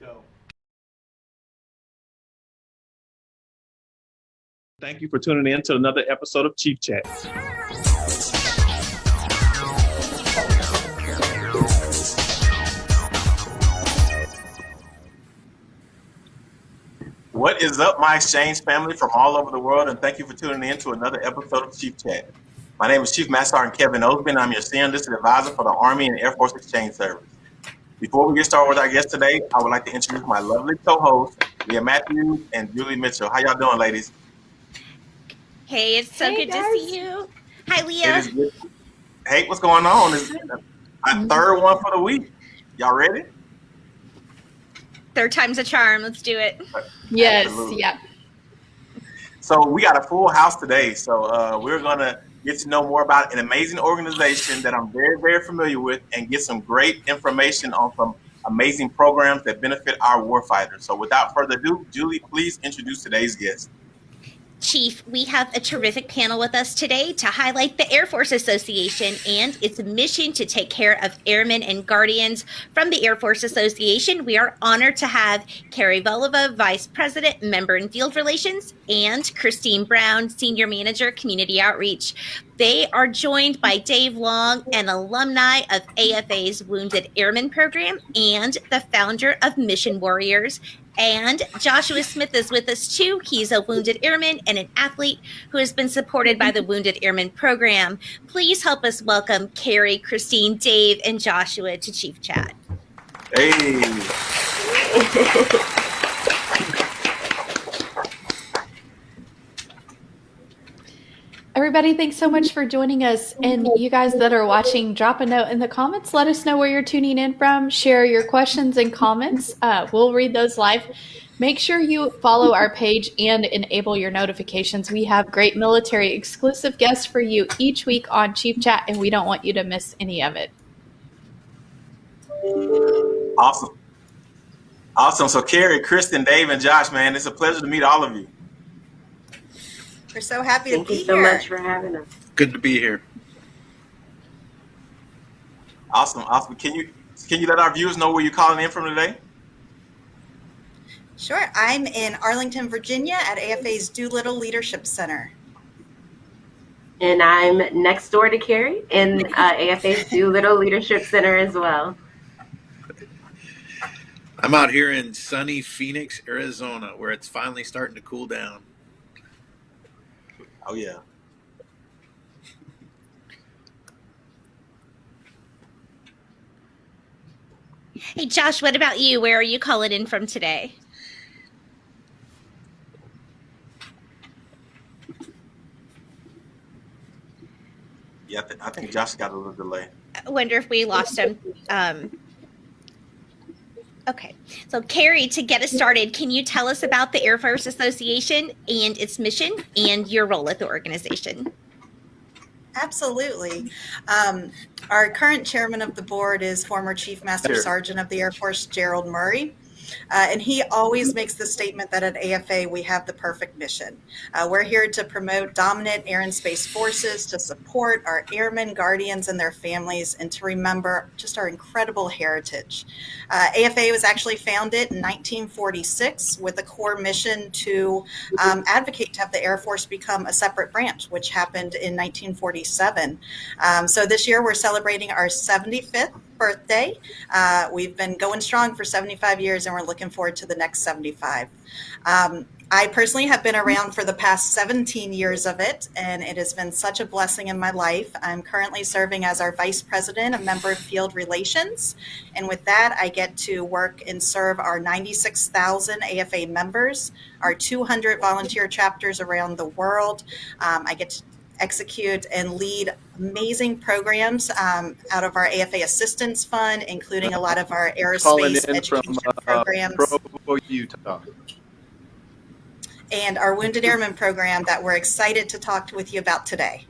Go. Thank you for tuning in to another episode of Chief Chat. What is up, my exchange family from all over the world, and thank you for tuning in to another episode of Chief Chat. My name is Chief Master Sergeant Kevin Osby, and I'm your senior enlisted advisor for the Army and Air Force Exchange Service. Before we get started with our guest today, I would like to introduce my lovely co-hosts, Leah Matthews and Julie Mitchell. How y'all doing, ladies? Hey, it's so Hey, good guys. to see you. Hi, Leah. Hey, what's going on? It's a third one for the week. Y'all ready? Third time's a charm. Let's do it. Yes, Absolutely. yeah. So we got a full house today. So uh, we're gonna get to know more about an amazing organization that I'm very, very familiar with, and get some great information on some amazing programs that benefit our warfighters. So without further ado, Julie, please introduce today's guest. Chief, we have a terrific panel with us today to highlight the Air Force Association and its mission to take care of airmen and guardians. From the Air Force Association, we are honored to have Carrie Volova, Vice President, Member and Field Relations, and Christine Brown, Senior Manager, Community Outreach. They are joined by Dave Long, an alumni of AFA's Wounded Airmen Program and the founder of Mission Warriors. And Joshua Smith is with us too. He's a wounded airman and an athlete who has been supported by the Wounded Airmen program. Please help us welcome Carrie, Christine, Dave, and Joshua to Chief Chat. Hey, Everybody, thanks so much for joining us. And you guys that are watching, drop a note in the comments. Let us know where you're tuning in from. Share your questions and comments. Uh, we'll read those live. Make sure you follow our page and enable your notifications. We have great military exclusive guests for you each week on Chief Chat, and we don't want you to miss any of it. awesome. Awesome. So Carrie, Kristen, Dave, and Josh, man, it's a pleasure to meet all of you. We're so happy Thank to be here. Thank you so much for having us. Good to be here. Awesome, awesome. Can you can you let our viewers know where you're calling in from today? Sure. I'm in Arlington, Virginia at AFA's Doolittle Leadership Center. And I'm next door to Carrie in uh, AFA's Doolittle Leadership Center as well. I'm out here in sunny Phoenix, Arizona, where it's finally starting to cool down. Oh yeah. Hey, Josh, what about you? Where are you calling in from today? Yeah, I, think Josh got a little delay. I wonder if we lost him. Um, okay. So, Carrie, to get us started, can you tell us about the Air Force Association and its mission and your role at the organization? Absolutely. Um, our current chairman of the board is former Chief Master Sergeant of the Air Force, Gerald Murray. Uh, and he always makes the statement that at AFA we have the perfect mission. Uh, we're here to promote dominant air and space forces, to support our airmen, guardians, and their families, and to remember just our incredible heritage. Uh, AFA was actually founded in 1946 with a core mission to um, advocate to have the Air Force become a separate branch, which happened in 1947. Um, so this year we're celebrating our 75th birthday. Uh, we've been going strong for 75 years and we're looking forward to the next 75. Um, I personally have been around for the past 17 years of it, and it has been such a blessing in my life. I'm currently serving as our Vice President of Member of Field Relations, and with that, I get to work and serve our 96,000 AFA members, our 200 volunteer chapters around the world. Um, I get to execute and lead amazing programs um, out of our AFA Assistance Fund, including a lot of our aerospace in education from uh, programs Provo, Utah. and our Wounded Airmen program that we're excited to talk with you about today.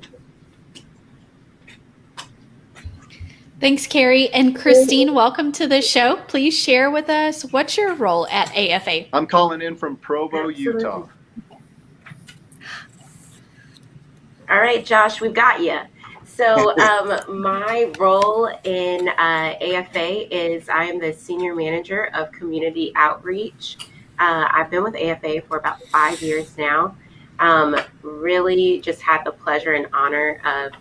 Thanks, Carrie. And Christine, welcome to the show. Please share with us what's your role at AFA? I'm calling in from Provo, Absolutely. Utah. All right, Josh, we've got you. So, um, my role in uh, AFA is I am the senior manager of community outreach. Uh, I've been with AFA for about five years now. Um, really just had the pleasure and honor of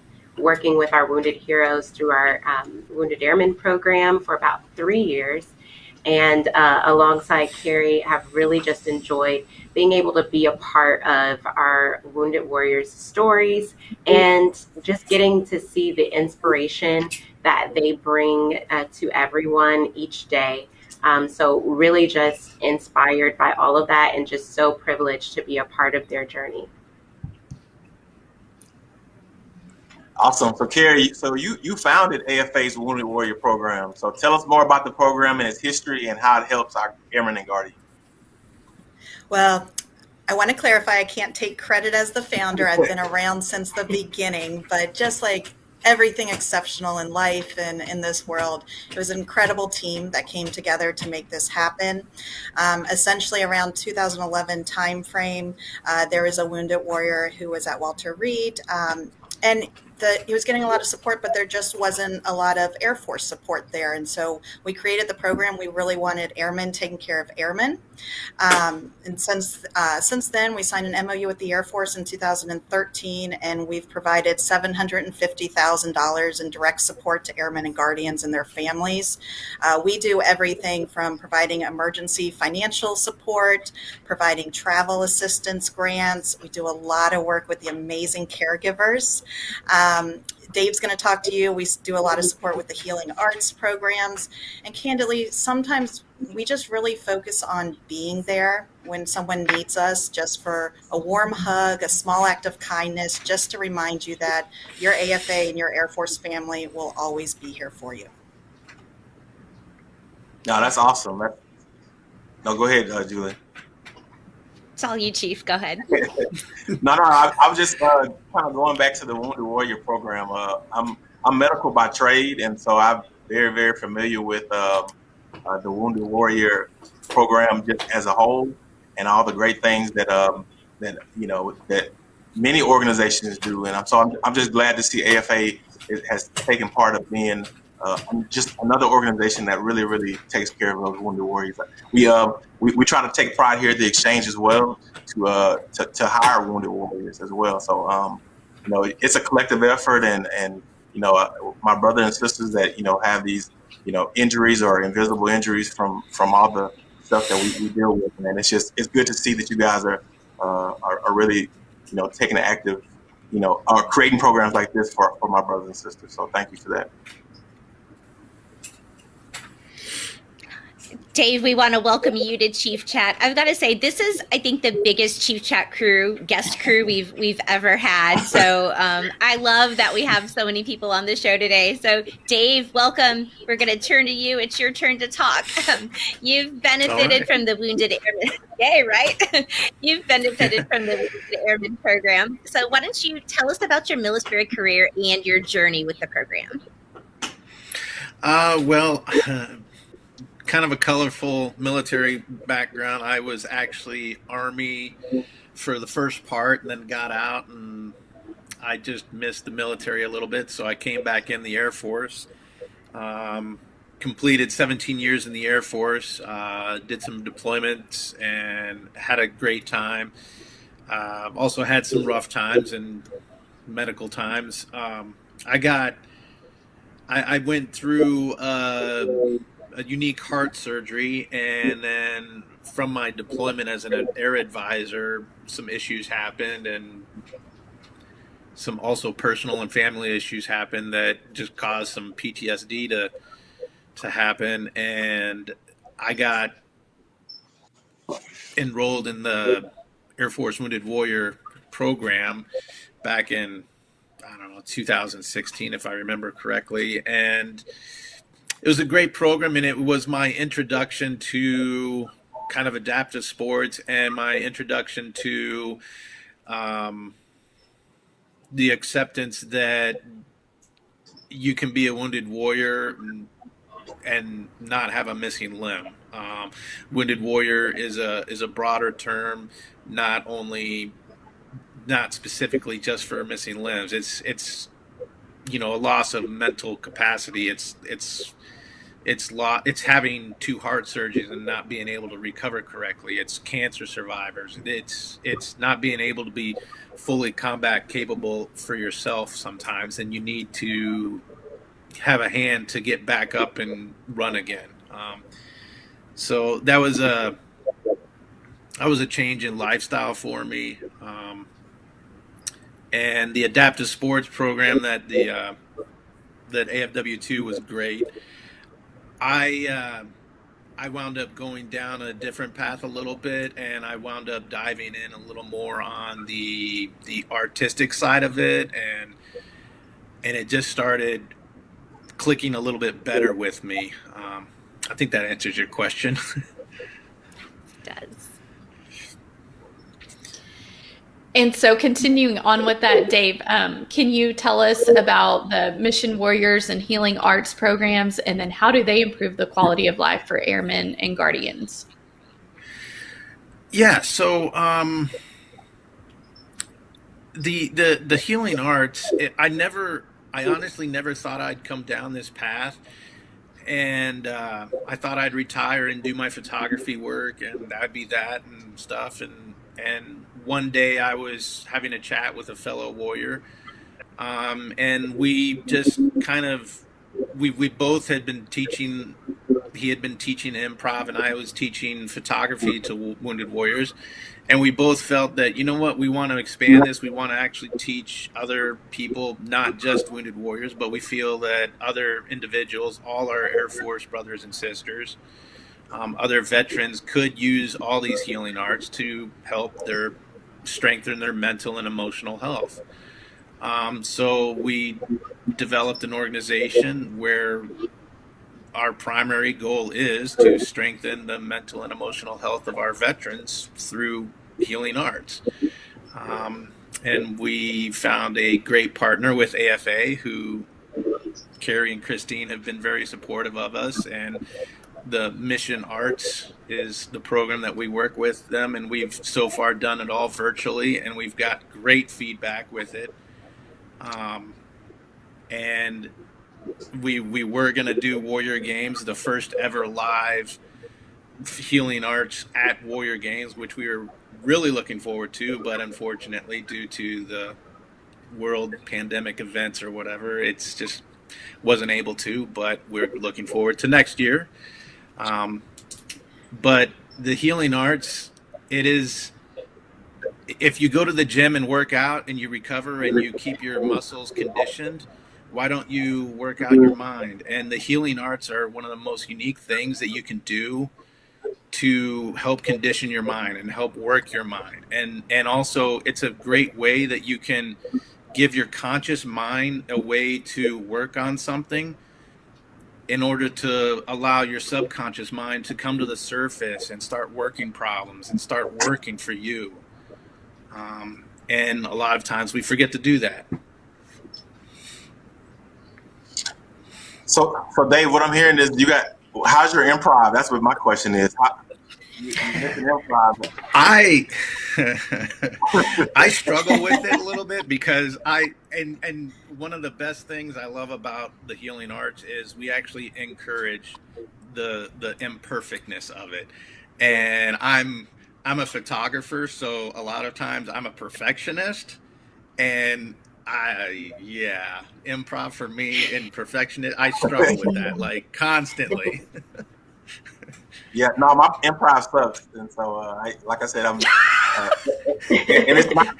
working with our wounded heroes through our um, Wounded Airmen program for about three years. And uh, alongside Carrie, have really just enjoyed being able to be a part of our Wounded Warriors stories and just getting to see the inspiration that they bring uh, to everyone each day. Um, so, really just inspired by all of that and just so privileged to be a part of their journey. Awesome. So, Carrie, so you you founded AFA's Wounded Warrior program. So, tell us more about the program and its history and how it helps our airmen and guardians. Well, I want to clarify I can't take credit as the founder. I've been around since the beginning, but just like everything exceptional in life and in this world. It was an incredible team that came together to make this happen. Um, essentially, around 2011 timeframe, uh, there was a wounded warrior who was at Walter Reed, um, and the, he was getting a lot of support, but there just wasn't a lot of Air Force support there. And so we created the program. We really wanted airmen taking care of airmen. Um, and since uh, since then, we signed an MOU with the Air Force in 2013, and we've provided $750,000 in direct support to airmen and guardians and their families. Uh, we do everything from providing emergency financial support, providing travel assistance grants. We do a lot of work with the amazing caregivers. Um, Dave's going to talk to you. We do a lot of support with the healing arts programs. And candidly, sometimes we just really focus on being there when someone needs us, just for a warm hug, a small act of kindness, just to remind you that your AFA and your Air Force family will always be here for you. No, that's awesome. No, go ahead, uh, Julie. It's all you, Chief. Go ahead. no, no, I, I was just uh, kind of going back to the Wounded Warrior program. Uh, I'm I'm medical by trade, and so I'm very very familiar with um, uh, the Wounded Warrior program just as a whole, and all the great things that um, that you know that many organizations do. And I'm so I'm, I'm just glad to see AFA has taken part of being uh, just another organization that really, really takes care of those wounded warriors. We, uh, we, we try to take pride here at the exchange as well to, uh, to, to hire wounded warriors as well. So, um, you know, it's a collective effort and, and, you know, uh, my brother and sisters that, you know, have these, you know, injuries or invisible injuries from, from all the stuff that we, we deal with. And it's just, it's good to see that you guys are, uh, are, are really, you know, taking an active, you know, are creating programs like this for, for my brothers and sisters. So thank you for that. Dave, we want to welcome you to Chief Chat. I've got to say, this is, I think, the biggest Chief Chat crew, guest crew we've we've ever had. So um, I love that we have so many people on the show today. So, Dave, welcome. We're going to turn to you. It's your turn to talk. Um, you've benefited right. from the Wounded Airmen. Yay, right? you've benefited from the Wounded Airmen program. So, why don't you tell us about your military career and your journey with the program? Uh, well. Kind of a colorful military background. I was actually Army for the first part and then got out and I just missed the military a little bit. So I came back in the Air Force. Um, completed 17 years in the Air Force, uh, did some deployments and had a great time. Uh, also had some rough times and medical times. Um, I got, I, I went through uh, a unique heart surgery, and then from my deployment as an air advisor, some issues happened, and some also personal and family issues happened that just caused some PTSD to to happen, and I got enrolled in the Air Force Wounded Warrior program back in I don't know 2016 if I remember correctly, and it was a great program, and it was my introduction to kind of adaptive sports and my introduction to um, the acceptance that you can be a wounded warrior and not have a missing limb. Um, wounded warrior is a is a broader term, not only not specifically just for missing limbs. It's it's you know a loss of mental capacity. It's it's it's lo- it's having two heart surgeries and not being able to recover correctly. It's cancer survivors. It's it's not being able to be fully combat capable for yourself sometimes, and you need to have a hand to get back up and run again. Um, so that was a that was a change in lifestyle for me. Um, and the adaptive sports program that the uh, that AFW two was great. I uh, I wound up going down a different path a little bit, and I wound up diving in a little more on the the artistic side of it, and and it just started clicking a little bit better with me. Um, I think that answers your question. does. And so, continuing on with that, Dave, um, can you tell us about the Mission Warriors and Healing Arts programs, and then how do they improve the quality of life for airmen and guardians? Yeah, so um, the the the healing arts, it, I never, I honestly never thought I'd come down this path, and uh, I thought I'd retire and do my photography work, and that'd be that and stuff, and and one day I was having a chat with a fellow warrior, um, and we just kind of we we both had been teaching. He had been teaching improv, and I was teaching photography to wounded warriors. And we both felt that you know what we want to expand this. We want to actually teach other people, not just wounded warriors, but we feel that other individuals, all our Air Force brothers and sisters, um, other veterans could use all these healing arts to help their strengthen their mental and emotional health. Um, so we developed an organization where our primary goal is to strengthen the mental and emotional health of our veterans through healing arts. Um, and we found a great partner with AFA who Carrie and Christine have been very supportive of us and the Mission Arts is the program that we work with them, and we've so far done it all virtually, and we've got great feedback with it. Um, and we we were gonna do Warrior Games, the first ever live healing arts at Warrior Games, which we were really looking forward to, but unfortunately, due to the world pandemic events or whatever, it's just wasn't able to. But we're looking forward to next year. Um, but the healing arts, it is. If you go to the gym and work out and you recover and you keep your muscles conditioned, why don't you work out your mind? And the healing arts are one of the most unique things that you can do to help condition your mind and help work your mind. And and also it's a great way that you can give your conscious mind a way to work on something in order to allow your subconscious mind to come to the surface and start working problems and start working for you. Um, and a lot of times we forget to do that. So, so Dave, what I'm hearing is you got. How's your improv? That's what my question is. How, I I struggle with it a little bit because I and and one of the best things I love about the healing arts is we actually encourage the the imperfectness of it. And I'm I'm a photographer, so a lot of times I'm a perfectionist and I yeah, improv for me and perfectionist I struggle with that like constantly. Yeah, no, my improv sucks, and so uh, I, like I said, I'm. Uh, and it's not,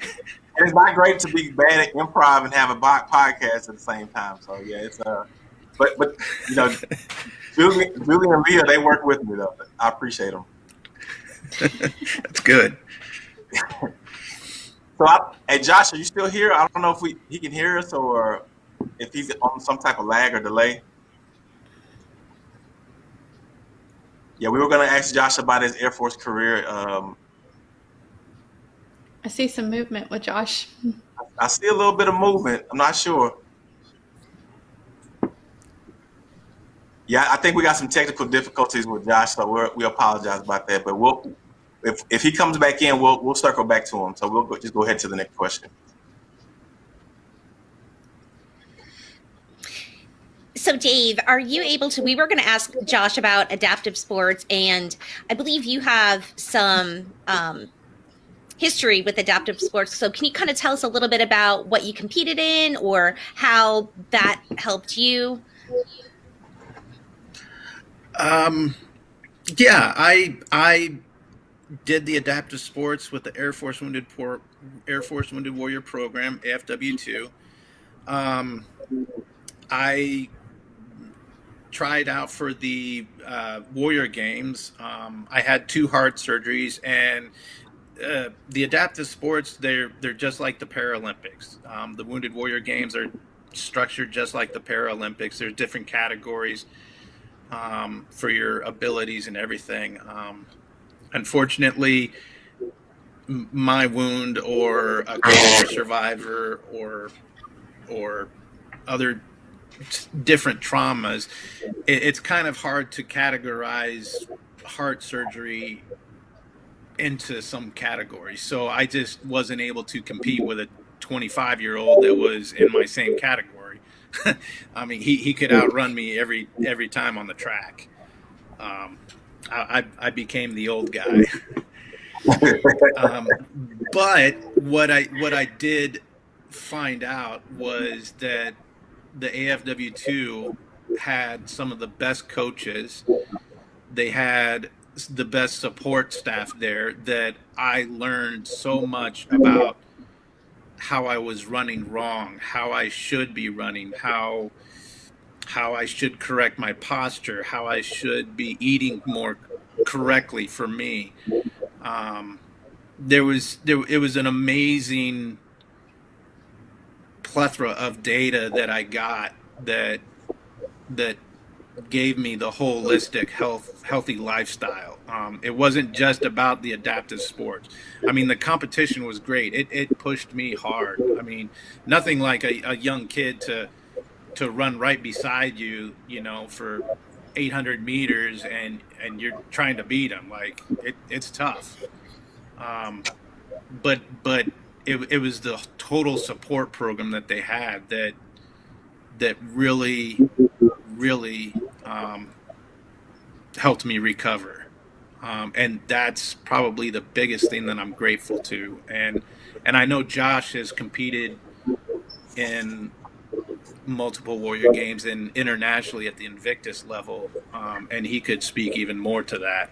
it's not great to be bad at improv and have a podcast at the same time. So yeah, it's uh, but but you know, Julie, Julie and Leah, they work with me though. I appreciate them. That's good. so, I, hey Josh, are you still here? I don't know if we he can hear us or if he's on some type of lag or delay. Yeah, we were going to ask Josh about his Air Force career. Um, I see some movement with Josh. I see a little bit of movement. I'm not sure. Yeah, I think we got some technical difficulties with Josh, so we we apologize about that. But we'll, if if he comes back in, we'll we'll circle back to him. So we'll go, just go ahead to the next question. So, Dave, are you able to? We were going to ask Josh about adaptive sports, and I believe you have some um, history with adaptive sports. So, can you kind of tell us a little bit about what you competed in or how that helped you? Um, yeah, I I did the adaptive sports with the Air Force Wounded Por- Air Force Wounded Warrior Program AFW two. Um, I tried out for the uh, Warrior Games. Um, I had two heart surgeries, and uh, the adaptive sports they're they're just like the Paralympics. Um, the Wounded Warrior Games are structured just like the Paralympics. There's different categories um, for your abilities and everything. Um, unfortunately, my wound or a survivor or or other different traumas, it, it's kind of hard to categorize heart surgery into some category. So I just wasn't able to compete with a 25 year old that was in my same category. I mean, he, he could outrun me every every time on the track. Um, I, I I became the old guy. um, but what I what I did find out was that the AFW two had some of the best coaches. They had the best support staff there that I learned so much about how I was running wrong, how I should be running, how how I should correct my posture, how I should be eating more correctly for me. Um, there was there it was an amazing plethora of data that I got that that gave me the holistic health healthy lifestyle. Um, it wasn't just about the adaptive sports. I mean, the competition was great. It, it pushed me hard. I mean, nothing like a, a young kid to to run right beside you, you know, for 800 meters and and you're trying to beat him. Like it, it's tough. Um, but but it, it was the total support program that they had that that really really um, helped me recover. Um, and that's probably the biggest thing that I'm grateful to. And and I know Josh has competed in multiple Warrior games and internationally at the Invictus level, um, and he could speak even more to that.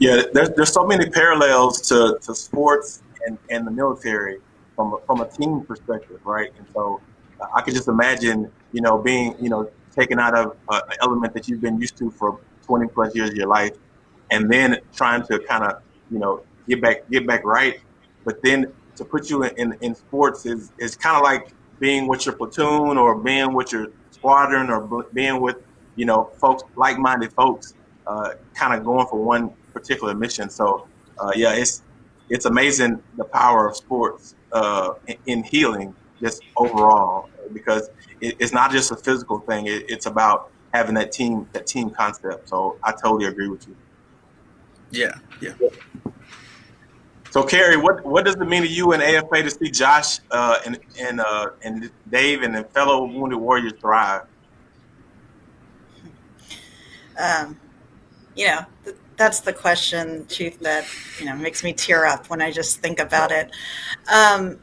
Yeah, there's, there's so many parallels to, to sports and, and the military from a, from a team perspective, right? And so I could just imagine, you know, being, you know, taken out of an element that you've been used to for 20 plus years of your life, and then trying to kind of, you know, get back get back right. But then to put you in, in, in sports is is kind of like being with your platoon or being with your squadron or being with, you know, folks like-minded folks, uh, kind of going for one particular mission. So uh, yeah, it's it's amazing the power of sports uh, in, in healing just overall because it's not just a physical thing. It's about having that team that team concept. So I totally agree with you. Yeah, yeah. So Carrie, what what does it mean to you and AFA to see Josh uh, and and uh, and Dave and the fellow Wounded Warriors thrive? Um, you know, th- that's the question, Chief, that you know makes me tear up when I just think about it. Um,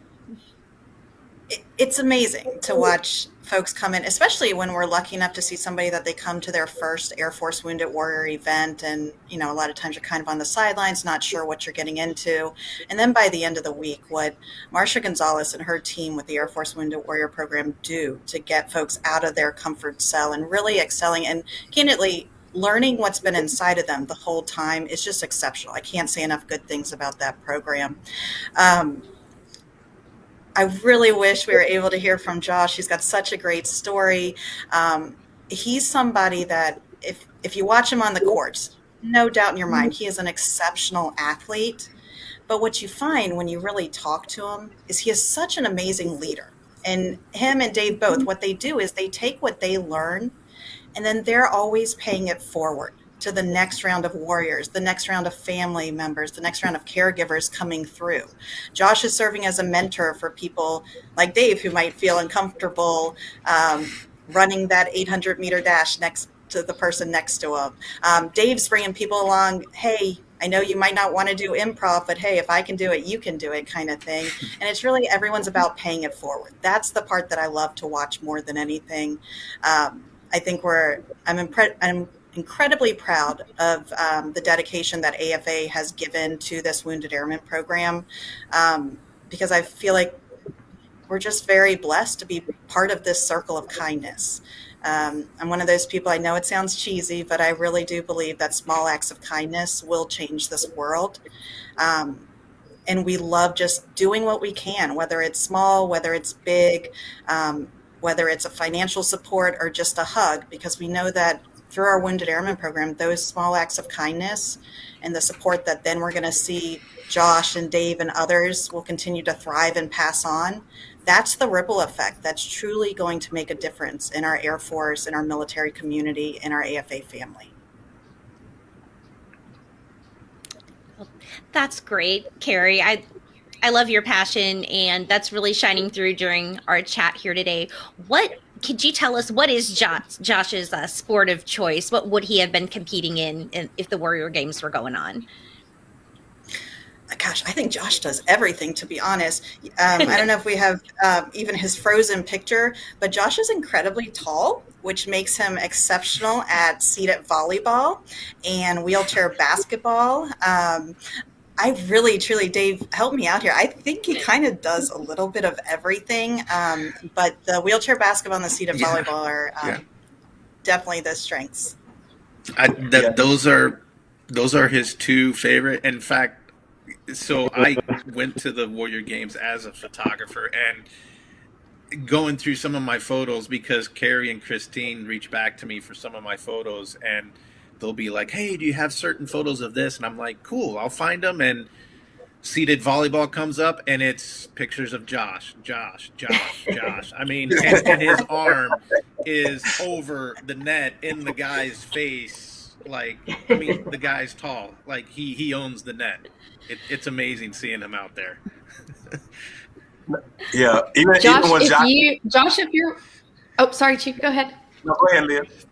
it it's amazing to watch folks come in, especially when we're lucky enough to see somebody that they come to their first Air Force Wounded Warrior event. And, you know, a lot of times you're kind of on the sidelines, not sure what you're getting into. And then by the end of the week, what Marsha Gonzalez and her team with the Air Force Wounded Warrior program do to get folks out of their comfort cell and really excelling and candidly learning what's been inside of them the whole time is just exceptional. I can't say enough good things about that program. Um, I really wish we were able to hear from Josh. He's got such a great story. Um, he's somebody that if if you watch him on the courts, no doubt in your mind, he is an exceptional athlete. But what you find when you really talk to him is he is such an amazing leader. And him and Dave both, what they do is they take what they learn and then they're always paying it forward to the next round of warriors, the next round of family members, the next round of caregivers coming through. Josh is serving as a mentor for people like Dave who might feel uncomfortable um, running that 800 meter dash next to the person next to him. Um, Dave's bringing people along. Hey, I know you might not want to do improv, but hey, if I can do it, you can do it, kind of thing. And it's really everyone's about paying it forward. That's the part that I love to watch more than anything. Um, I think we're I'm impre- I'm incredibly proud of um, the dedication that AFA has given to this Wounded Airman program um, because I feel like we're just very blessed to be part of this circle of kindness. Um, I'm one of those people, I know it sounds cheesy, but I really do believe that small acts of kindness will change this world. Um, and we love just doing what we can, whether it's small, whether it's big, um, whether it's a financial support or just a hug, because we know that through our Wounded Airmen program, those small acts of kindness and the support that then we're going to see Josh and Dave and others will continue to thrive and pass on that's the ripple effect that's truly going to make a difference in our Air Force, in our military community, in our AFA family. That's great, Carrie. I I love your passion and that's really shining through during our chat here today. What could you tell us what is Josh, Josh's uh, sport of choice? What would he have been competing in, if the Warrior Games were going on? gosh, I think Josh does everything, to be honest. Um, I don't know if we have um, even his frozen picture, but Josh is incredibly tall, which makes him exceptional at seated volleyball and wheelchair basketball. Um, I really, truly, Dave, help me out here. I think he kind of does a little bit of everything, um, but the wheelchair basketball and the seated yeah. volleyball are um, yeah. definitely the strengths. I, th- yeah. Those are those are his two favorite. In fact, so I went to the Warrior Games as a photographer and going through some of my photos because Carrie and Christine reached back to me for some of my photos and they'll be like, "Hey, do you have certain photos of this?" And I'm like, "Cool, I'll find them." And seated volleyball comes up and it's pictures of Josh, Josh, Josh, Josh. I mean, and, and his arm is over the net in the guy's face. Like, I mean, the guy's tall. Like he he owns the net it, it's amazing seeing him out there. yeah, even, Josh, even when if Josh, you, Josh, if you're, oh, sorry, Chief, go ahead. No, go ahead, Liv.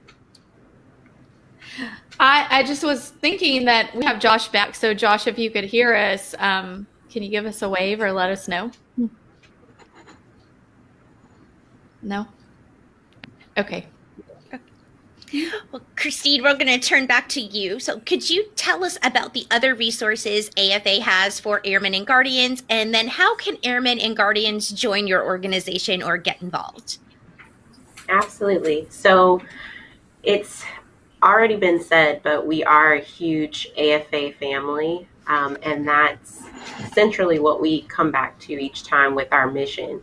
I, I just was thinking that we have Josh back. So, Josh, if you could hear us, um, can you give us a wave or let us know? No? Okay. Well, Christine, we're going to turn back to you. So, could you tell us about the other resources AFA has for Airmen and Guardians, and then how can Airmen and Guardians join your organization or get involved? Absolutely. So, it's already been said, but we are a huge AFA family, um, and that's centrally what we come back to each time with our mission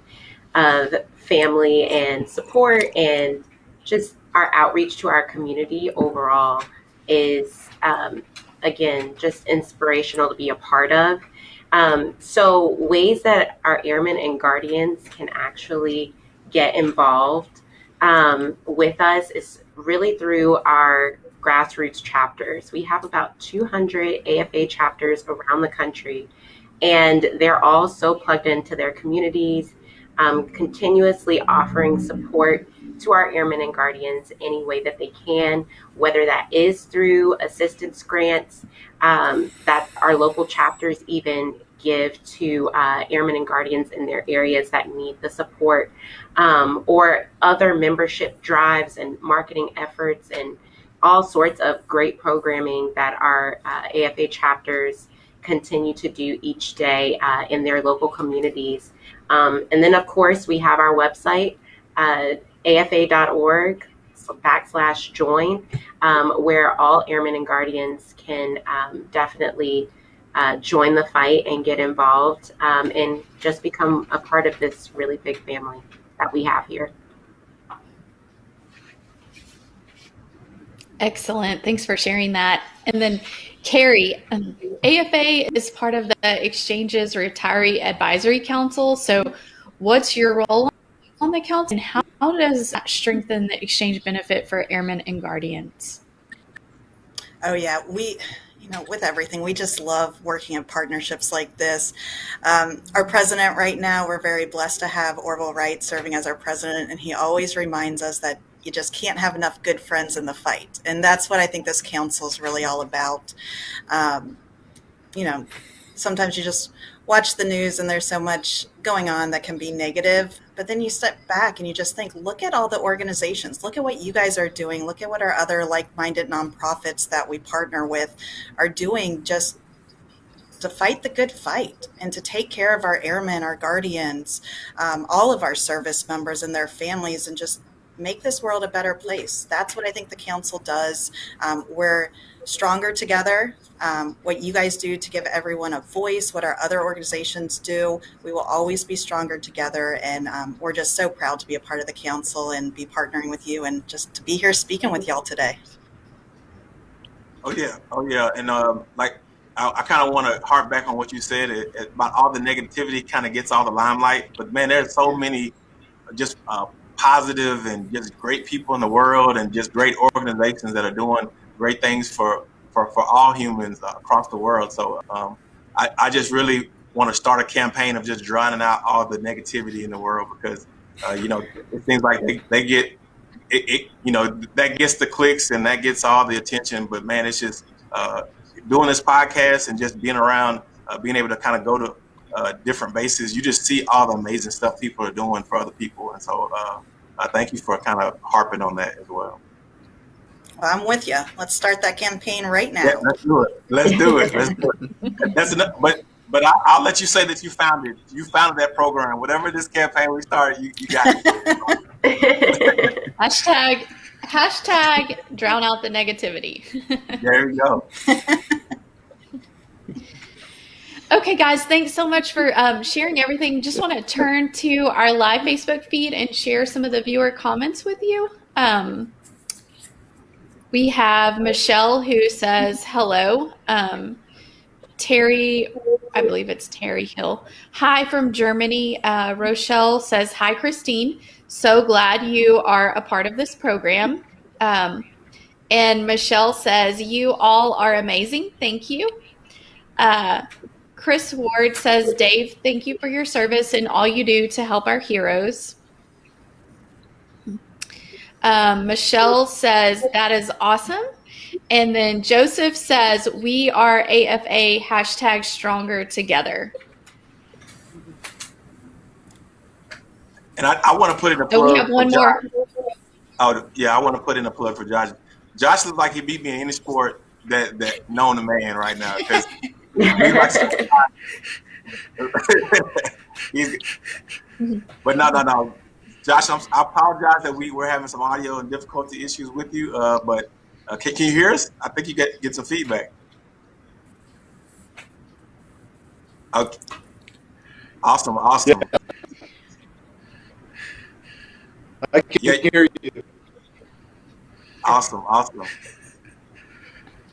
of family and support and just our outreach to our community overall is, um, again, just inspirational to be a part of. Um, so, ways that our airmen and guardians can actually get involved um, with us is really through our grassroots chapters. We have about 200 AFA chapters around the country, and they're all so plugged into their communities, um, continuously offering support to our airmen and guardians any way that they can, whether that is through assistance grants um, that our local chapters even give to uh, airmen and guardians in their areas that need the support, um, or other membership drives and marketing efforts and all sorts of great programming that our uh, AFA chapters continue to do each day uh, in their local communities. Um, and then, of course, we have our website, uh, afa.org backslash join, um, where all airmen and guardians can um, definitely uh, join the fight and get involved um, and just become a part of this really big family that we have here. Excellent. Thanks for sharing that. And then, Carrie, um, AFA is part of the Exchanges Retiree Advisory Council. So, what's your role on the council and how, how does that strengthen the exchange benefit for airmen and guardians? Oh, yeah. We you know, with everything. We just love working in partnerships like this. Um, our president right now, we're very blessed to have Orville Wright serving as our president, and he always reminds us that you just can't have enough good friends in the fight. And that's what I think this council is really all about. Um, you know, sometimes you just watch the news and there's so much going on that can be negative but then you step back and you just think look at all the organizations. Look at what you guys are doing. Look at what our other like-minded nonprofits that we partner with are doing just to fight the good fight and to take care of our airmen our guardians um, all of our service members and their families and just make this world a better place. That's what i think the council does. Um, we're stronger together um, what you guys do to give everyone a voice, what our other organizations do. We will always be stronger together. And um, we're just so proud to be a part of the council and be partnering with you and just to be here speaking with y'all today. Oh, yeah. Oh, yeah. And um, like, I, I kind of want to harp back on what you said it, it, about all the negativity kind of gets all the limelight. But man, there's so many just uh, positive and just great people in the world and just great organizations that are doing great things for for, for all humans across the world. So um, I, I just really want to start a campaign of just drowning out all the negativity in the world because, uh, you know, it seems like they, they get, it, it, you know, that gets the clicks and that gets all the attention. But man, it's just uh, doing this podcast and just being around, uh, being able to kind of go to uh, different bases. You just see all the amazing stuff people are doing for other people. And so uh, I thank you for kind of harping on that as well. Well, I'm with you. Let's start that campaign right now. Yeah, let's do it. Let's do it. Let's do it. That's enough. But but I, will let you say that you founded you founded that program. Whatever this campaign we started, you, you got it. hashtag hashtag drown out the negativity. there you go. Okay, guys, thanks so much for um, sharing everything. Just want to turn to our live Facebook feed and share some of the viewer comments with you. Um, we have Michelle who says hello. Um, Terry, I believe it's Terry Hill. Hi from Germany. Uh, Rochelle says, Hi, Christine. So glad you are a part of this program. Um, and Michelle says, You all are amazing. Thank you. Uh, Chris Ward says, Dave, thank you for your service and all you do to help our heroes. Um, Michelle says, that is awesome. And then Joseph says, we are AFA hashtag stronger together. And I, I want to put in a plug. Oh, we have one more. Oh, yeah, I want to put in a plug for Josh. Josh looks like he beat me in any sport that that known to man right now because but no, no, no. Josh, I'm, i apologize that we were having some audio and difficulty issues with you, uh, but uh, can, can, you hear us? I think you get get some feedback. Okay. Awesome, awesome. Yeah. I can yeah. hear you. Awesome, awesome.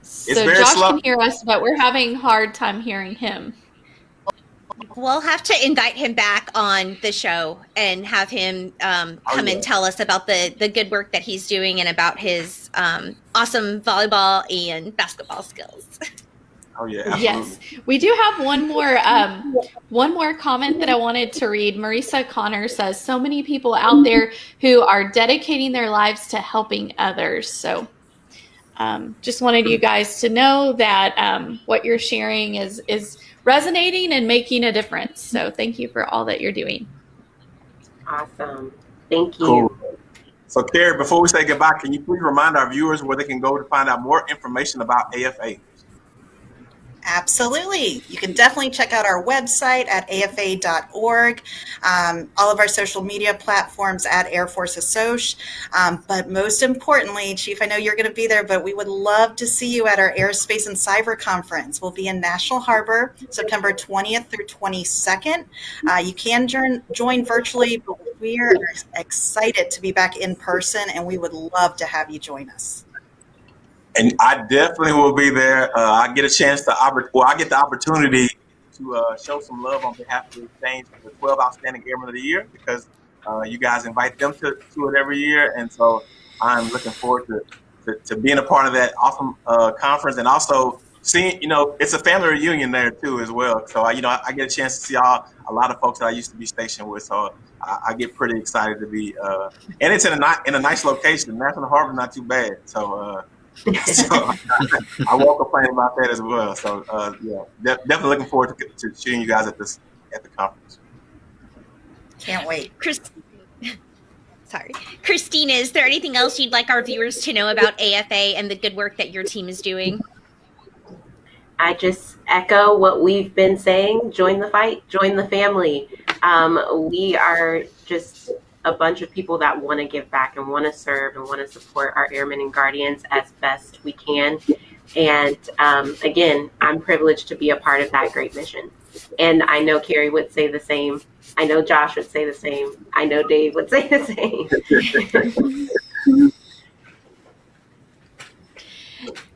So Josh slow. can hear us, but we're having hard time hearing him. We'll have to invite him back on the show and have him um, come oh, yeah. and tell us about the the good work that he's doing and about his um, awesome volleyball and basketball skills. Oh yeah. Absolutely. Yes, we do have one more um, one more comment that I wanted to read. Marisa Connor says, "So many people out there who are dedicating their lives to helping others." So, um, just wanted you guys to know that um, what you're sharing is is resonating and making a difference. So thank you for all that you're doing. Awesome. Thank you. Cool. So, Carrie, before we say goodbye, can you please remind our viewers where they can go to find out more information about AFA? Absolutely. You can definitely check out our website at afa.org, um, all of our social media platforms at Air Force Assoc. Um, but most importantly, Chief, I know you're going to be there, but we would love to see you at our Airspace and Cyber Conference. We'll be in National Harbor September 20th through 22nd. Uh, you can join, join virtually, but we are excited to be back in person and we would love to have you join us and I definitely will be there. Uh, I get a chance to, well, I get the opportunity to uh, show some love on behalf of the exchange for the 12 Outstanding Airmen of the Year because uh, you guys invite them to, to it every year. And so I'm looking forward to, to, to being a part of that awesome uh, conference and also seeing, you know, it's a family reunion there too as well. So I, you know, I, I get a chance to see all a lot of folks that I used to be stationed with. So I, I get pretty excited to be, uh, and it's in a in a nice location. National Harbor not too bad. So. So I won't complain about that as well. So uh, yeah, de- definitely looking forward to, to seeing you guys at this at the conference. Can't wait. Chris, sorry, Christina, is there anything else you'd like our viewers to know about AFA and the good work that your team is doing? I just echo what we've been saying. Join the fight, join the family. Um, we are just a bunch of people that want to give back and want to serve and want to support our airmen and guardians as best we can. And um, again, I'm privileged to be a part of that great mission. And I know Carrie would say the same. I know Josh would say the same. I know Dave would say the same.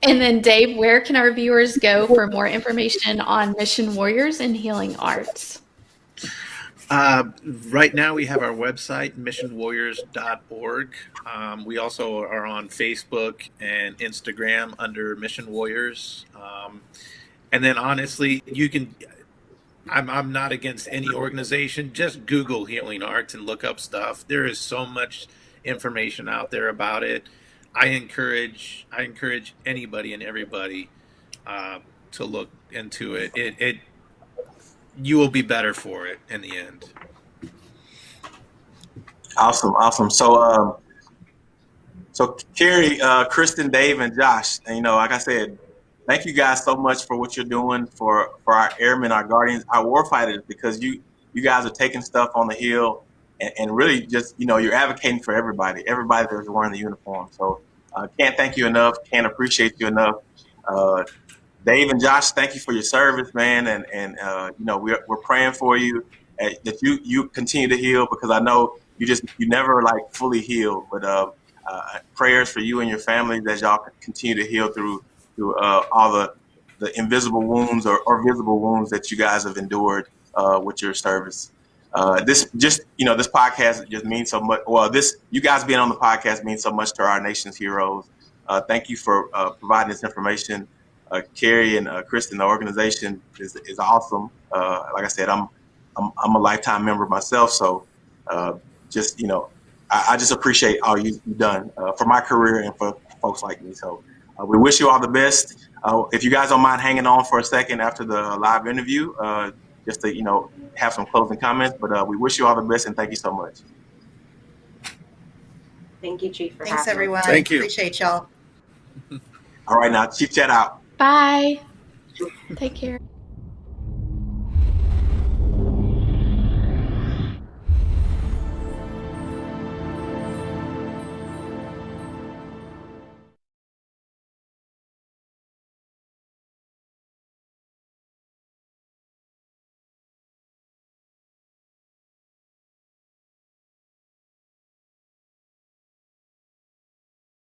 And then, Dave, where can our viewers go for more information on Mission Warriors and Healing Arts? Uh, right now, we have our website, missionwarriors.org. Um, we also are on Facebook and Instagram under Mission Warriors. Um, and then, honestly, you can. I'm, I'm not against any organization. Just Google Healing Arts and look up stuff. There is so much information out there about it. I encourage I encourage anybody and everybody uh, to look into it. It it you will be better for it in the end. Awesome, awesome. So, um, so Carrie, uh, Kristen, Dave, and Josh, and, you know, like I said, thank you guys so much for what you're doing for for our airmen, our guardians, our warfighters, because you you guys are taking stuff on the hill and, and really just you know you're advocating for everybody, everybody that's wearing the uniform. So, uh, can't thank you enough. Can't appreciate you enough. Uh, Dave and Josh, thank you for your service, man, and and uh, you know we're we're praying for you uh, that you you continue to heal because I know you just you never like fully heal, but uh, uh, prayers for you and your family that y'all continue to heal through through uh, all the the invisible wounds or, or visible wounds that you guys have endured uh, with your service. This just you know this podcast just means so much. Well, this you guys being on the podcast means so much to our nation's heroes. Thank you for providing this information uh, Carrie and uh, Kristen, the organization is, is awesome. Uh, like I said, I'm, I'm, I'm a lifetime member myself, so uh, just you know, I, I, just appreciate all you, have done uh, for my career and for folks like me. So uh, we wish you all the best. if you guys don't mind hanging on for a second after the live interview, just to you know have some closing comments, but we wish you all the best and thank you so much. Thank you, Chief. Thanks, everyone. Thank you. Appreciate y'all. All right, now Chief Chat out. Bye. Take care.